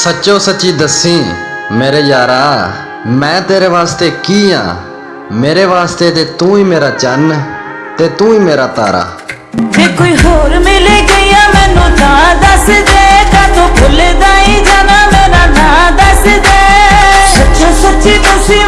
ਸੱਚੋ ਸੱਚੀ ਦੱਸੀ, ਮੇਰੇ ਯਾਰਾ, ਮੈਂ ਤੇਰੇ ਵਾਸਤੇ ਕੀ ਆ? ਮੇਰੇ ਵਾਸਤੇ ਤੇ ਤੂੰ ਹੀ ਮੇਰਾ ਚੰਨ ਤੇ ਤੂੰ ਹੀ ਮੇਰਾ ਤਾਰਾ। ਜੇ ਕੋਈ ਹੋਰ ਮਿਲ ਗਿਆ ਮੈਨੂੰ ਤਾਂ ਦੱਸ ਦੇ। ਕਾ ਤੂੰ ਭੁੱਲਦਾ ਹੀ ਜਾਣਾ, ਮੇਰਾ ਨਾਂ ਦੱਸ ਦੇ। ਸੱਚੋ ਸੱਚੀ ਤੁਸੀਂ